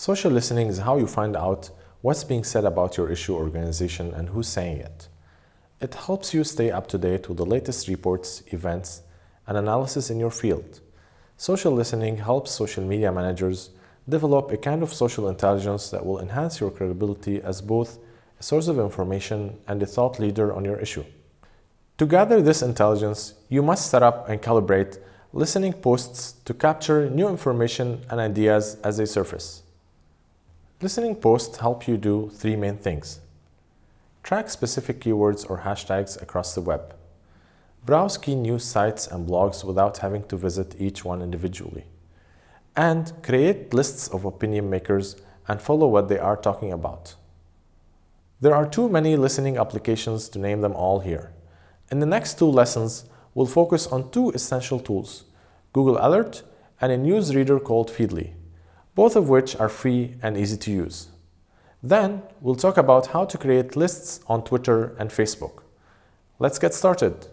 Social listening is how you find out what's being said about your issue organization and who's saying it. It helps you stay up to date with the latest reports, events, and analysis in your field. Social listening helps social media managers develop a kind of social intelligence that will enhance your credibility as both a source of information and a thought leader on your issue. To gather this intelligence, you must set up and calibrate listening posts to capture new information and ideas as they surface. Listening posts help you do three main things. Track specific keywords or hashtags across the web. Browse key news sites and blogs without having to visit each one individually. And create lists of opinion makers and follow what they are talking about. There are too many listening applications to name them all here. In the next two lessons, we'll focus on two essential tools, Google Alert and a news reader called Feedly, both of which are free and easy to use. Then, we'll talk about how to create lists on Twitter and Facebook. Let's get started.